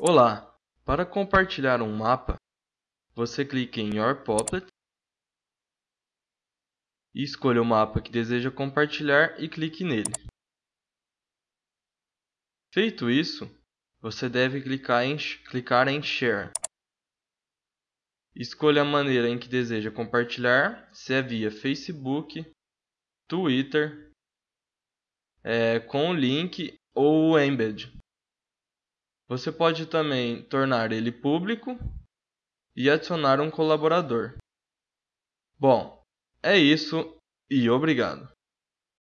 Olá! Para compartilhar um mapa, você clica em Your Applet e escolha o mapa que deseja compartilhar e clique nele. Feito isso, você deve clicar em, clicar em Share. Escolha a maneira em que deseja compartilhar, se é via Facebook, Twitter, é, com o link ou embed. Você pode também tornar ele público e adicionar um colaborador. Bom, é isso e obrigado.